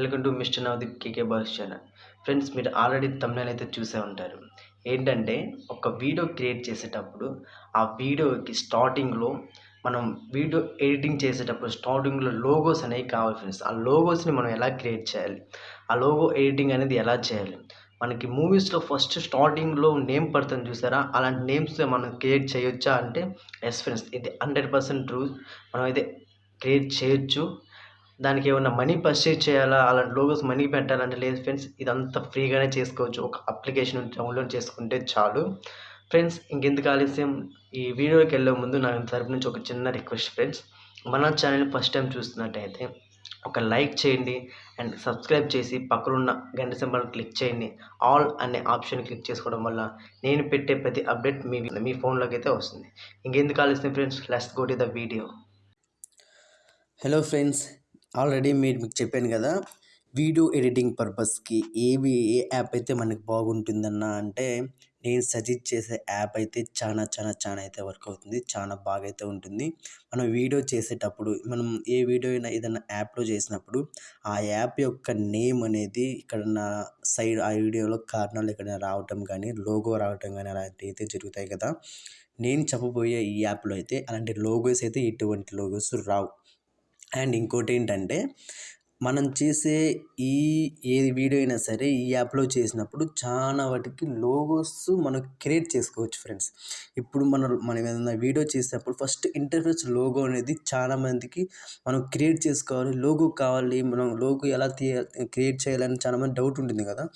Welcome to mister Navdeep K K boss channel. Friends మీరు already తమిళ అయితే చూసే ఉంటారు. ఏంటంటే ఒక వీడియో క్రియేట్ చేసేటప్పుడు ఆ వీడియోకి స్టార్టింగ్లో మనం వీడియో ఎడిటింగ్ చేసేటప్పుడు స్టార్టింగ్లో లోగోస్ అనేవి కావాలి ఫ్రెండ్స్. ఆ లోగోస్ని మనం ఎలా క్రియేట్ చేయాలి? ఆ లోగో ఎడిటింగ్ అనేది ఎలా చేయాలి? మనకి మూవీస్లో ఫస్ట్ స్టార్టింగ్లో నేమ్ పడుతుంది చూసారా? అలాంటి నేమ్స్ మనం క్రియేట్ చేయొచ్చా అంటే ఎస్ ఫ్రెండ్స్ ఇది హండ్రెడ్ పర్సెంట్ ట్రూ. మనం అయితే క్రియేట్ చేయొచ్చు. దానికి ఏమన్నా మనీ పర్చేజ్ చేయాలా? అలాంటి లోగోస్ మనీ పెట్టాలంటే లేదు ఫ్రెండ్స్ ఇదంతా ఫ్రీగానే చేసుకోవచ్చు. ఒక అప్లికేషన్ డౌన్లోడ్ చేసుకుంటే చాలు. ఫ్రెండ్స్ ఇంకెందుకు ఆలస్యం? ఈ వీడియోకి వెళ్ళే ముందు నా తరపు నుంచి ఒక చిన్న రిక్వెస్ట్ ఫ్రెండ్స్ మన ఛానల్ ఫస్ట్ టైం చూస్తున్నట్టయితే ఒక లైక్ చేయండి అండ్ సబ్స్క్రైబ్ చేసి పక్కనున్న గంట సింబల్ క్లిక్ చేయండి. ఆల్ అనే ఆప్షన్ క్లిక్ చేసుకోవడం వల్ల నేను పెట్టే ప్రతి అప్డేట్ మీ మీ ఫోన్లోకి అయితే వస్తుంది. ఇంకెందుకు ఆలస్యం friends let's go to the video hello friends already మీరు మీకు చెప్పాను కదా వీడియో ఎడిటింగ్ పర్పస్కి ఏవి ఏ యాప్ అయితే మనకు బాగుంటుందన్న అంటే నేను సజెస్ట్ చేసే యాప్ అయితే చాలా చాలా చాలా అయితే వర్క్ అవుతుంది. చాలా బాగా అయితే ఉంటుంది. మనం వీడియో చేసేటప్పుడు మనం ఏ వీడియో అయినా ఏదైనా యాప్లో చేసినప్పుడు ఆ యాప్ యొక్క నేమ్ అనేది ఇక్కడ నా సైడ్ ఆ వీడియోలో కారణాలు ఇక్కడ రావటం కానీ లోగో రావటం కానీ అలాంటివి అయితే జరుగుతాయి కదా. నేను చెప్పబోయే ఈ యాప్లో అయితే అలాంటి లోగోస్ అయితే ఎటువంటి లోగోస్ రావు. అండ్ ఇంకోటి ఏంటంటే మనం చేసే ఈ ఏ వీడియో అయినా సరే ఈ యాప్లో చేసినప్పుడు చాలా వాటికి లోగోస్ మనం క్రియేట్ చేసుకోవచ్చు ఫ్రెండ్స్ ఇప్పుడు మనం మనం ఏదైనా వీడియో చేసినప్పుడు ఫస్ట్ ఇంటర్ఫేస్ లోగో అనేది చాలా మందికి మనం క్రియేట్ చేసుకోవాలి. లోగో కావాలి మనం లోగో ఎలా తీయ క్రియేట్ చేయాలని చాలా మంది డౌట్ ఉంటుంది కదా.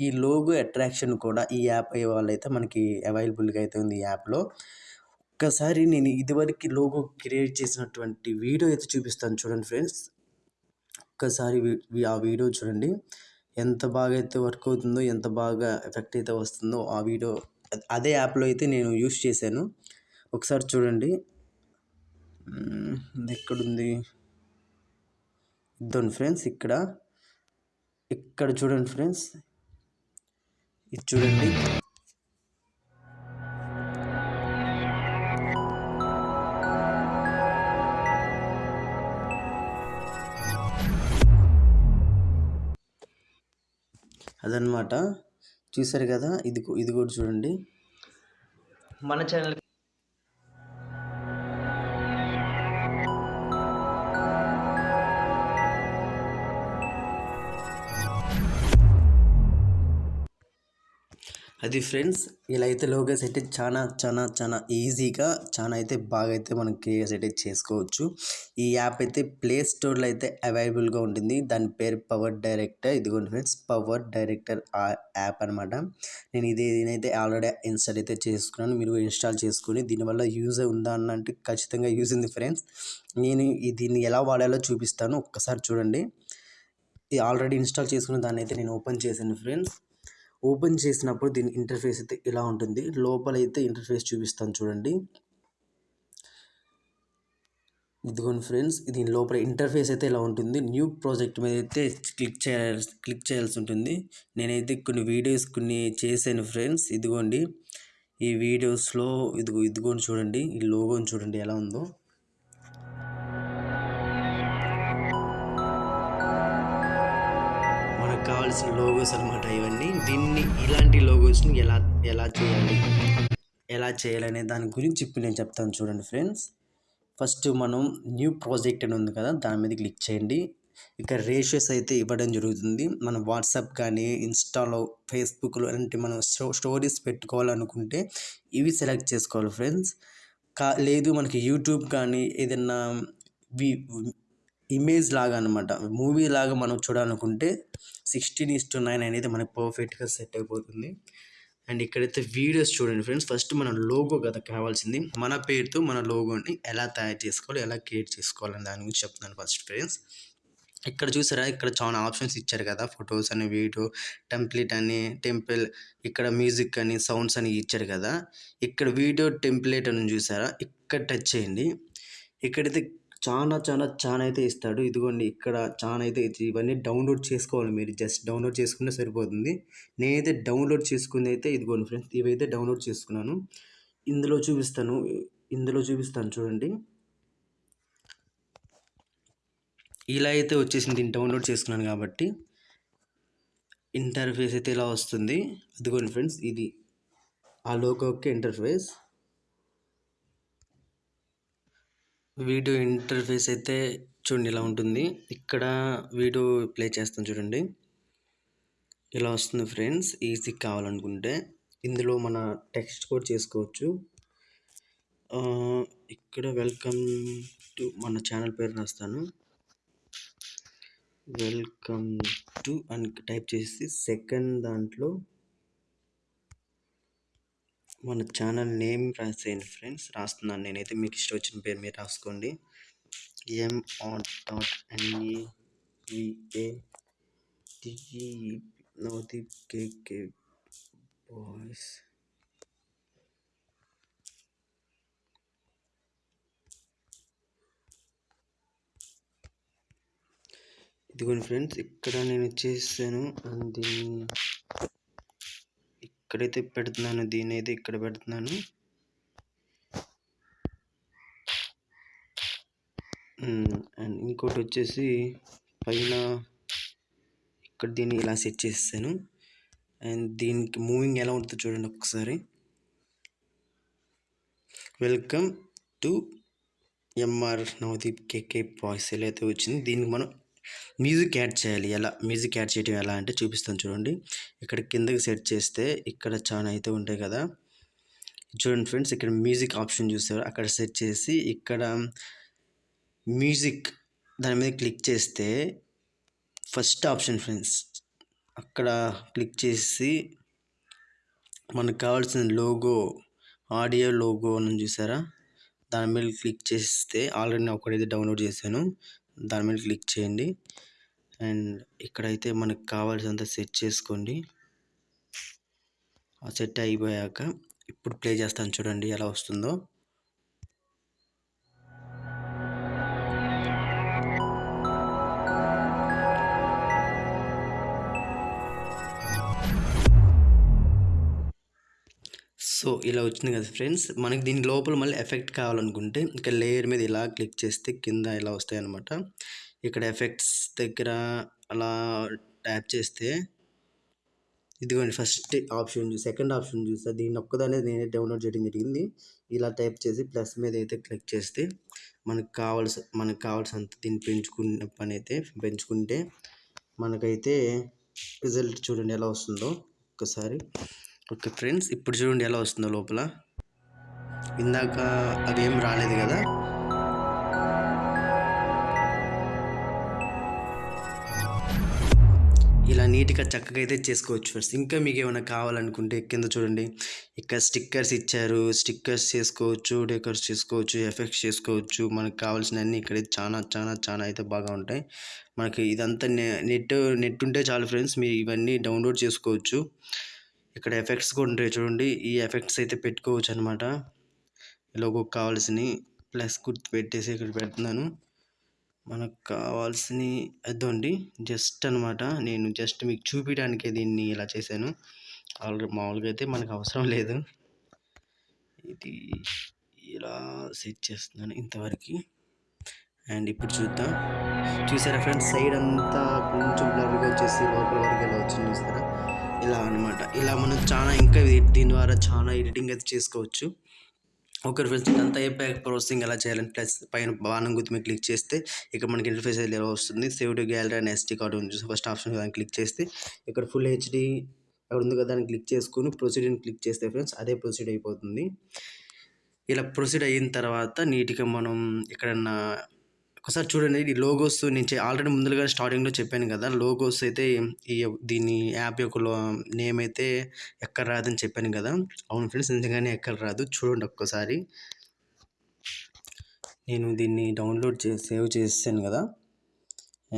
ఈ లోగో అట్రాక్షన్ కూడా ఈ యాప్ అయ్యే వాళ్ళైతే మనకి అవైలబుల్గా అయితే ఉంది ఈ యాప్లో. ఒక్కసారి నేను ఇదివరకు లోగో క్రియేట్ చేసినటువంటి వీడియో అయితే చూపిస్తాను చూడండి ఫ్రెండ్స్. ఒక్కసారి ఆ వీడియో చూడండి. ఎంత బాగా అయితే వర్క్ అవుతుందో ఎంత బాగా ఎఫెక్ట్ అయితే వస్తుందో ఆ వీడియో అదే యాప్లో అయితే నేను యూస్ చేశాను. ఒకసారి చూడండి. ఎక్కడుంది? ఇద్దాం ఫ్రెండ్స్ ఇక్కడ. ఇక్కడ చూడండి ఫ్రెండ్స్. ఇది చూడండి. అదనమాట చూసారు కదా? ఇది ఇది కూడా చూడండి. మన ఛానల్ అది ఫ్రెండ్స్ ఇలా అయితే లోగోస్ అయితే చాలా చాలా చాలా ఈజీగా చాలా అయితే బాగా అయితే మనం క్రియేట్ అయితే చేసుకోవచ్చు. ఈ యాప్ అయితే ప్లే స్టోర్లో అయితే అవైలబుల్గా ఉంటుంది. దాని పేరు పవర్ డైరెక్టర్. ఇదిగోండి ఫ్రెండ్స్ పవర్ డైరెక్టర్ యాప్ అనమాట నేను ఇది నేనైతే ఆల్రెడీ ఇన్స్టాల్ అయితే చేసుకున్నాను. మీరు ఇన్స్టాల్ చేసుకుని దీనివల్ల యూజ్ ఉందా అన్నంటే ఖచ్చితంగా యూజ్ ఉంది ఫ్రెండ్స్. నేను దీన్ని ఎలా వాడాలో చూపిస్తాను. ఒక్కసారి చూడండి. ఇది ఆల్రెడీ ఇన్స్టాల్ చేసుకున్న దాన్ని అయితే నేను ఓపెన్ చేశాను ఫ్రెండ్స్. ఓపెన్ చేసినప్పుడు దీని ఇంటర్ఫేస్ అయితే ఇలా ఉంటుంది. లోపల అయితే ఇంటర్ఫేస్ చూపిస్తాను చూడండి. ఇదిగోండి ఫ్రెండ్స్ దీని లోపల ఇంటర్ఫేస్ అయితే ఇలా ఉంటుంది. న్యూ ప్రాజెక్ట్ మీద అయితే క్లిక్ చేయాల్సి క్లిక్ చేయాల్సి ఉంటుంది. నేనైతే కొన్ని వీడియోస్ కొన్ని చేశాను ఫ్రెండ్స్. ఇదిగోండి ఈ వీడియోస్లో ఇదిగో ఇదిగోండి చూడండి ఈ లోగోని చూడండి ఎలా ఉందో. కావాల్సిన లోగోస్ అనమాట ఇవన్నీ. దీన్ని ఇలాంటి లోగోస్ని ఎలా ఎలా చేయాలి? ఎలా చేయాలనే దాని గురించి ఇప్పుడు నేను చెప్తాను చూడండి ఫ్రెండ్స్ ఫస్ట్ మనం న్యూ ప్రాజెక్ట్ అని ఉంది కదా దాని మీద క్లిక్ చేయండి. ఇక్కడ రేషియోస్ అయితే ఇవ్వడం జరుగుతుంది. మనం వాట్సాప్ కానీ ఇన్స్టాలో ఫేస్బుక్లో అలాంటి మనం స్టో స్టోరీస్ పెట్టుకోవాలనుకుంటే ఇవి సెలెక్ట్ చేసుకోవాలి ఫ్రెండ్స్ కా లేదు మనకి యూట్యూబ్ కానీ ఏదైనా వి ఇమేజ్ లాగా అనమాట మూవీ లాగా మనం చూడాలనుకుంటే సిక్స్టీన్ ఇస్ టు నైన్ అనేది మనకు పర్ఫెక్ట్గా సెట్ అయిపోతుంది. అండ్ ఇక్కడైతే వీడియోస్ చూడండి ఫ్రెండ్స్ ఫస్ట్ మన లోగో కదా కావాల్సింది. మన పేరుతో మన లోగోని ఎలా తయారు చేసుకోవాలి ఎలా క్రియేట్ చేసుకోవాలని దాని గురించి చెప్తున్నాను ఫస్ట్ ఫ్రెండ్స్ ఇక్కడ చూసారా? ఇక్కడ చాలా ఆప్షన్స్ ఇచ్చారు కదా. ఫొటోస్ అని వీడియో టెంప్లెట్ అని టెంపుల్ ఇక్కడ మ్యూజిక్ అని సౌండ్స్ అని ఇచ్చారు కదా. ఇక్కడ వీడియో టెంప్లెట్ అని చూసారా? ఇక్కడ టచ్ చేయండి. ఇక్కడైతే చాలా చాలా చాలా అయితే ఇస్తాడు. ఇదిగోండి ఇక్కడ చాలా అయితే ఇవన్నీ డౌన్లోడ్ చేసుకోవాలి మీరు. జస్ట్ డౌన్లోడ్ చేసుకుంటే సరిపోతుంది. నేనైతే డౌన్లోడ్ చేసుకుంది అయితే ఇదిగోండి ఫ్రెండ్స్ ఇవైతే డౌన్లోడ్ చేసుకున్నాను. ఇందులో చూపిస్తాను. ఇందులో చూపిస్తాను చూడండి. ఇలా అయితే వచ్చేసింది. దీన్ని డౌన్లోడ్ చేసుకున్నాను కాబట్టి ఇంటర్ఫేస్ అయితే ఇలా వస్తుంది. అదిగోండి ఫ్రెండ్స్ ఇది ఆ లోగోకి ఇంటర్ఫేస్. వీడియో ఇంటర్ఫేస్ అయితే చూడండి ఇలా ఉంటుంది. ఇక్కడ వీడియో ప్లే చేస్తాను చూడండి. ఇలా వస్తుంది ఫ్రెండ్స్. ఈజీ కావాలనుకుంటే ఇందులో మన టెక్స్ట్ కూడా చేసుకోవచ్చు. ఇక్కడ వెల్కమ్ టు మన ఛానల్ పేరు రాస్తాను. వెల్కమ్ టు అని టైప్ చేసి సెకండ్ దాంట్లో మన ఛానల్ నేమ్ రాసేయండి ఫ్రెండ్స్. రాస్తున్నాను నేనైతే. మీకు ఇష్టం వచ్చిన పేరు మీరు రాసుకోండి. M R dot N E V A Navdeep K K boys ఇదిగోండి ఫ్రెండ్స్. ఇక్కడ నేను చేసాను అండ్ దీన్ని ఇక్కడైతే పెడుతున్నాను దీని అయితే ఇక్కడ పెడుతున్నాను. అండ్ ఇంకోటి వచ్చేసి పైన ఇక్కడ దీన్ని ఇలా సెట్ చేసాను అండ్ దీనికి మూవింగ్ ఎలా ఉంటుందో చూడండి ఒకసారి. Welcome to MR Navdeep KK boys. ఎలా అయితే వచ్చింది దీనికి మనం మ్యూజిక్ యాడ్ చేయాలి. ఎలా మ్యూజిక్ యాడ్ చేయడం ఎలా అంటే చూపిస్తాను చూడండి. ఇక్కడ కిందకి సెట్ చేస్తే ఇక్కడ చాలా అయితే ఉంటాయి కదా. చూడండి ఫ్రెండ్స్ ఇక్కడ మ్యూజిక్ ఆప్షన్ చూస్తారు అక్కడ సెట్ చేసి ఇక్కడ మ్యూజిక్ దాని మీద క్లిక్ చేస్తే ఫస్ట్ ఆప్షన్ ఫ్రెండ్స్ అక్కడ క్లిక్ చేసి మనకు కావాల్సిన లోగో ఆడియో లోగో అని చూసారా? దాని మీద క్లిక్ చేస్తే ఆల్రెడీ నేను ఒకటైతే డౌన్లోడ్ చేశాను. దాని మీద క్లిక్ చేయండి. అండ్ ఇక్కడైతే మనకు కావాల్సినంత సెట్ చేసుకోండి. ఆ సెట్ అయిపోయాక ఇప్పుడు ప్లే చేస్తాను చూడండి ఎలా వస్తుందో. సో ఇలా వచ్చింది కదా ఫ్రెండ్స్. మనకి దీని లోపల మళ్ళీ ఎఫెక్ట్ కావాలనుకుంటే ఇంకా లేయర్ మీద ఇలా క్లిక్ చేస్తే కింద ఇలా వస్తాయి అన్నమాట ఇక్కడ ఎఫెక్ట్స్ దగ్గర అలా ట్యాప్ చేస్తే ఇదిగోండి ఫస్ట్ ఆప్షన్ చూసి సెకండ్ ఆప్షన్ చూస్తే దీన్ని ఒక్కదానే నేనే డౌన్లోడ్ చేయడం జరిగింది. ఇలా టైప్ చేసి ప్లస్ మీద అయితే క్లిక్ చేస్తే మనకు కావాల్సి మనకు కావాల్సినంత దీన్ని పెంచుకున్న పని అయితే పెంచుకుంటే మనకైతే రిజల్ట్ చూడండి ఎలా వస్తుందో. ఒకసారి ఓకే ఫ్రెండ్స్ ఇప్పుడు చూడండి ఎలా వస్తుందో లోపల. ఇందాక అదేం రాలేదు కదా? ఇలా నీట్గా చక్కగా అయితే చేసుకోవచ్చు ఫ్రెండ్స్. ఇంకా మీకు ఏమైనా కావాలనుకుంటే కింద చూడండి. ఇక్కడ స్టిక్కర్స్ ఇచ్చారు. స్టిక్కర్స్ చేసుకోవచ్చు డెకర్స్ చేసుకోవచ్చు ఎఫెక్ట్స్ చేసుకోవచ్చు. మనకు కావాల్సినవన్నీ ఇక్కడైతే ఇక్కడ చాలా చాలా చాలా అయితే బాగా ఉంటాయి. మనకి ఇదంతా నెట్ నెట్ ఉంటే చాలు ఫ్రెండ్స్. మీరు ఇవన్నీ డౌన్లోడ్ చేసుకోవచ్చు. ఇక్కడ ఎఫెక్ట్స్ కూడా ఉంటాయి చూడండి. ఈ ఎఫెక్ట్స్ అయితే పెట్టుకోవచ్చు అనమాట లోగో కావాల్సినవి ప్లస్ గుర్తు పెట్టేసి ఇక్కడ పెడుతున్నాను. మనకు కావాల్సిన అదండి. జస్ట్ అనమాట. నేను జస్ట్ మీకు చూపించడానికే దీన్ని ఇలా చేశాను. ఆల్రెడీ మామూలుగా అయితే మనకు అవసరం లేదు. ఇది ఇలా సెట్ చేస్తున్నాను ఇంతవరకు. అండ్ ఇప్పుడు చూద్దాం. చూసారా ఫ్రెండ్స్? సైడ్ అంతా కొంచెం బ్లర్గా వచ్చేసి లోపల వరకు ఇలా వచ్చింది చూస్తారా ఇలా అనమాట ఇలా మనం చాలా ఇంకా దీని ద్వారా చాలా ఎడిటింగ్ అయితే చేసుకోవచ్చు. ఓకే ఫ్రెండ్స్ ఇదంతా అయిపోయాక ప్రాసెసింగ్ ఎలా చేయాలని ప్లస్ పైన బాణం గుర్తు మీద క్లిక్ చేస్తే ఇక్కడ మనకి ఇంటర్ఫేస్ అయితే ఎలా వస్తుంది. Save to gallery and SD card ఉంది ఫస్ట్ ఆప్షన్ దాన్ని క్లిక్ చేస్తే ఇక్కడ ఫుల్ హెచ్డి అక్కడ ఉంది కదా దాన్ని క్లిక్ చేసుకుని ప్రొసీడింగ్ క్లిక్ చేస్తే ఫ్రెండ్స్ అదే ప్రొసీడ్ అయిపోతుంది. ఇలా ప్రొసీడ్ అయిన తర్వాత నీట్గా మనం ఎక్కడన్నా ఒకసారి చూడండి ఈ లోగోస్ నేను ఆల్రెడీ ముందుగా స్టార్టింగ్లో చెప్పాను కదా లోగోస్ అయితే ఈ దీని యాప్ యొక్క నేమ్ అయితే ఎక్కడ రాదని చెప్పాను కదా. అవును ఫ్రెండ్స్ నిజంగానే ఎక్కడ రాదు. చూడండి ఒక్కసారి. నేను దీన్ని డౌన్లోడ్ చేసి సేవ్ చేసాను కదా.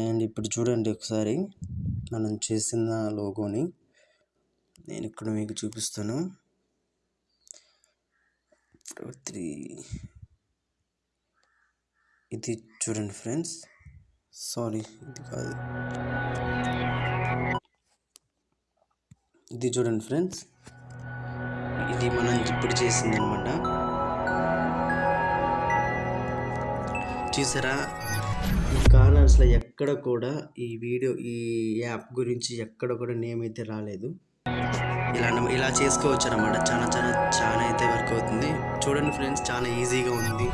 అండ్ ఇప్పుడు చూడండి ఒకసారి. మనం చేసిన లోగోని నేను ఇక్కడ మీకు చూపిస్తాను. త్రీ ఇది చూడండి ఫ్రెండ్స్. సారీ ఇది కాదు. ఇది చూడండి ఫ్రెండ్స్. ఇది మనం ఇప్పుడు చేసింది అనమాట చూసారా? ఈ కార్నర్స్ ఎక్కడ కూడా ఈ వీడియో ఈ యాప్ గురించి ఎక్కడ కూడా నేమ్ అయితే రాలేదు. ఇలా ఇలా చేసుకోవచ్చు అనమాట చాలా చాలా చాలా అయితే వర్క్ అవుతుంది. చూడండి ఫ్రెండ్స్ చాలా ఈజీగా ఉంది.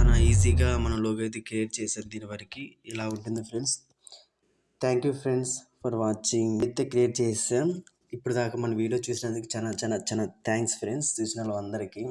చాలా ఈజీగా మనం లోగో అయితే క్రియేట్ చేశారు దీని వరకు. ఇలా ఉంటుంది friends. Thank you friends for watching అయితే క్రియేట్ చేసాం ఇప్పుడు దాకా మన వీడియో చూసినందుకు చాలా చాలా చాలా థ్యాంక్స్ ఫ్రెండ్స్ చూసిన వాళ్ళందరికీ.